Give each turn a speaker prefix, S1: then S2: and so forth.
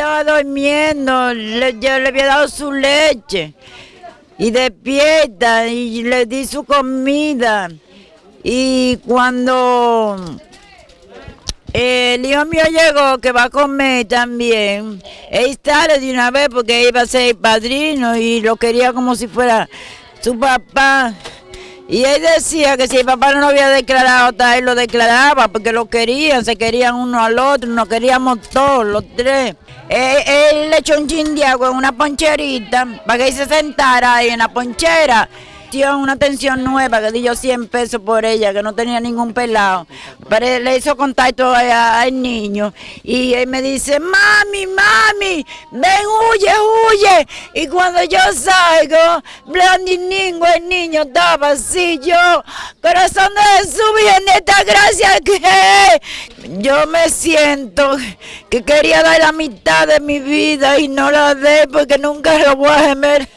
S1: estaba durmiendo, yo le había dado su leche y despierta y le di su comida. Y cuando el hijo mío llegó, que va a comer también, él sale de una vez porque iba a ser padrino y lo quería como si fuera su papá. Y él decía que si el papá no lo había declarado, él lo declaraba porque lo querían, se querían uno al otro, nos queríamos todos, los tres. Él, le echó un chin de agua en una poncherita para que él se sentara ahí en la ponchera una atención nueva que di yo 100 pesos por ella, que no tenía ningún pelado. Pero le hizo contacto al niño y él me dice, mami, mami, ven, huye, huye. Y cuando yo salgo, Blandiningo, el niño estaba así, yo, corazón de Jesús, esta gracia que yo me siento que quería dar la mitad de mi vida y no la dé porque nunca lo voy a gemer.